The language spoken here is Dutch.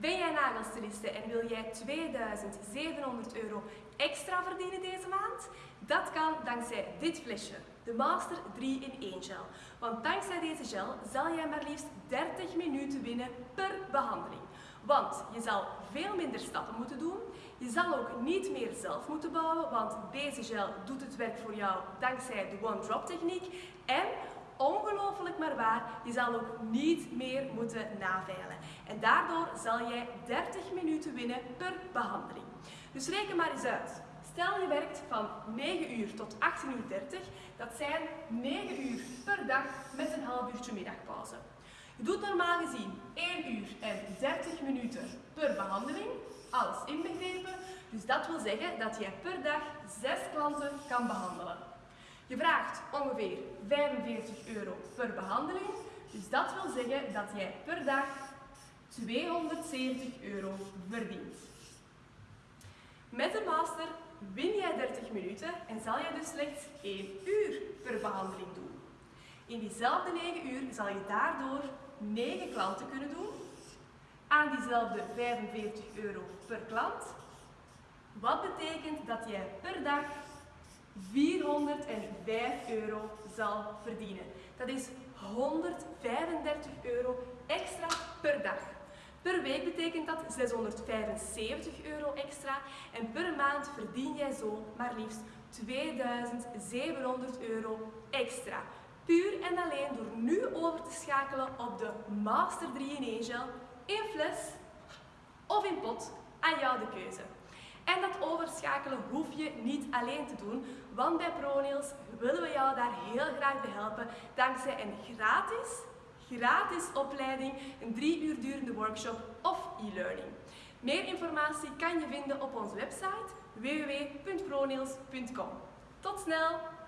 Ben jij nagelstyliste en wil jij 2700 euro extra verdienen deze maand? Dat kan dankzij dit flesje, de Master 3 in 1 gel. Want dankzij deze gel zal jij maar liefst 30 minuten winnen per behandeling. Want je zal veel minder stappen moeten doen. Je zal ook niet meer zelf moeten bouwen, want deze gel doet het werk voor jou dankzij de one-drop techniek. En ongelooflijk maar waar, je zal ook niet meer moeten naveilen. En daardoor zal jij 30 minuten winnen per behandeling. Dus reken maar eens uit. Stel je werkt van 9 uur tot 18.30 uur, dat zijn 9 uur per dag met een half uurtje middagpauze. Je doet normaal gezien 1 uur en 30 minuten per behandeling, alles inbegrepen. Dus dat wil zeggen dat jij per dag 6 klanten kan behandelen. Je vraagt ongeveer 45 euro per behandeling, dus dat wil zeggen dat jij per dag 270 euro verdient. Met de master win jij 30 minuten en zal je dus slechts 1 uur per behandeling doen. In diezelfde 9 uur zal je daardoor 9 klanten kunnen doen aan diezelfde 45 euro per klant. Wat betekent dat jij per dag 405 euro zal verdienen. Dat is 135 euro extra per dag. Per week betekent dat 675 euro extra en per maand verdien jij zo maar liefst 2700 euro extra. Puur en alleen door nu over te schakelen op de Master 3 in 1 gel in fles of in pot, aan jou de keuze. En dat overschakelen hoef je niet alleen te doen, want bij ProNails willen we jou daar heel graag bij helpen dankzij een gratis, gratis opleiding, een drie uur durende workshop of e-learning. Meer informatie kan je vinden op onze website www.pronails.com. Tot snel!